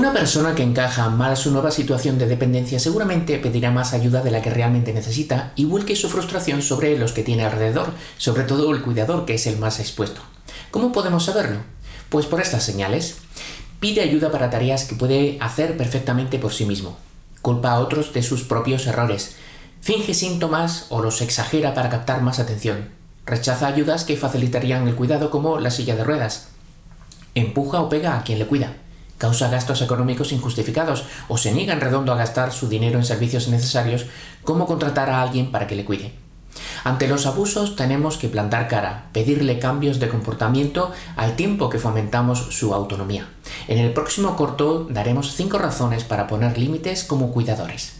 Una persona que encaja mal su nueva situación de dependencia seguramente pedirá más ayuda de la que realmente necesita y vuelque su frustración sobre los que tiene alrededor, sobre todo el cuidador que es el más expuesto. ¿Cómo podemos saberlo? Pues por estas señales. Pide ayuda para tareas que puede hacer perfectamente por sí mismo. Culpa a otros de sus propios errores. Finge síntomas o los exagera para captar más atención. Rechaza ayudas que facilitarían el cuidado como la silla de ruedas. Empuja o pega a quien le cuida causa gastos económicos injustificados o se niega en redondo a gastar su dinero en servicios necesarios como contratar a alguien para que le cuide. Ante los abusos tenemos que plantar cara, pedirle cambios de comportamiento al tiempo que fomentamos su autonomía. En el próximo corto daremos 5 razones para poner límites como cuidadores.